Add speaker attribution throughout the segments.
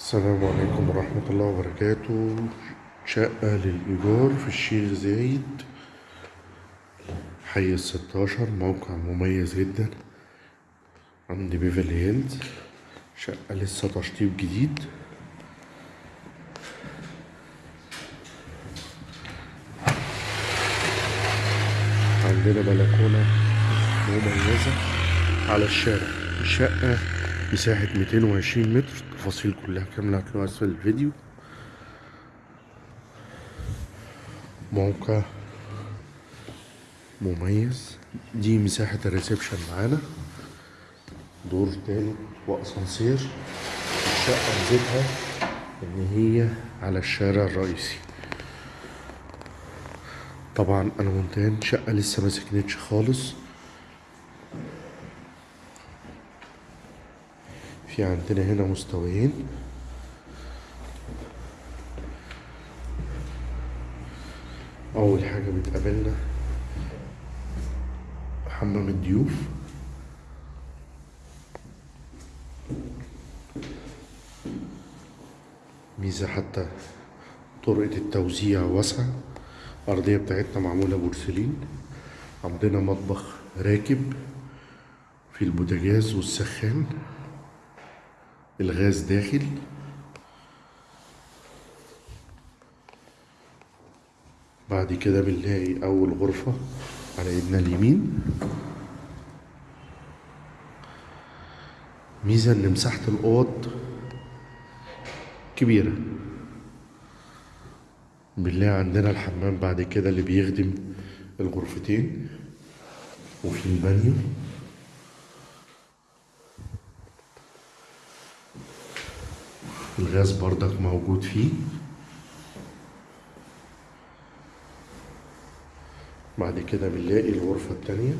Speaker 1: السلام عليكم ورحمة الله وبركاته. شقة للإيجار في الشيخ زايد حي الستاشر موقع مميز جدا عند بيفرلي هيلز شقة لسه تشطيب جديد. عندنا بلكونة مميزة على الشارع. الشقة مساحة 220 متر التفاصيل كلها كاملة هتلاقوها أسفل الفيديو. موقع مميز. دي مساحة الريسبشن معانا. دور تالت وأسانسير. الشقة ميزتها إن هي على الشارع الرئيسي. طبعا أنا مونتان شقة لسه ما سكنتش خالص. في عندنا هنا مستويين. أول حاجة بتقابلنا حمام الضيوف. ميزة حتى طرقة التوزيع واسعة. الأرضية بتاعتنا معمولة بورسلين. عندنا مطبخ راكب في البوتاجاز والسخان. الغاز داخل. بعد كده بنلاقي أول غرفة على إيدنا اليمين. ميزة إن مساحة الأوض كبيرة. بنلاقي عندنا الحمام بعد كده اللي بيخدم الغرفتين وفي البانيو. الغاز بردك موجود فيه. بعد كده بنلاقي الغرفة التانية.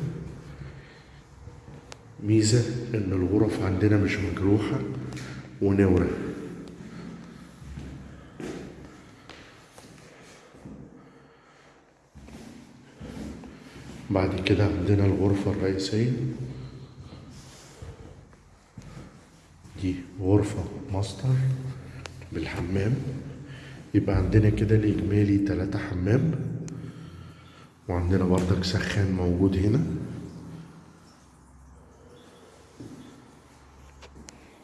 Speaker 1: ميزة إن الغرف عندنا مش مجروحة ونورة. بعد كده عندنا الغرفة الرئيسية. دي غرفة ماستر. بالحمام. يبقى عندنا كده الإجمالي تلاتة حمام. وعندنا بردك سخان موجود هنا.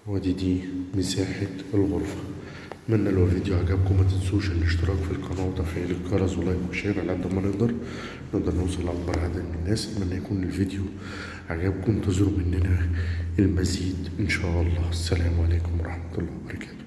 Speaker 1: ودي دي مساحة الغرفة. أتمنى لو الفيديو عجبكم ما تنسوش الاشتراك في القناة وتفعيل الجرس و like و share على قد ما نقدر. نقدر نوصل لأكبر عدد من الناس. أتمنى يكون الفيديو عجبكم. انتظروا مننا المزيد إن شاء الله. السلام عليكم ورحمة الله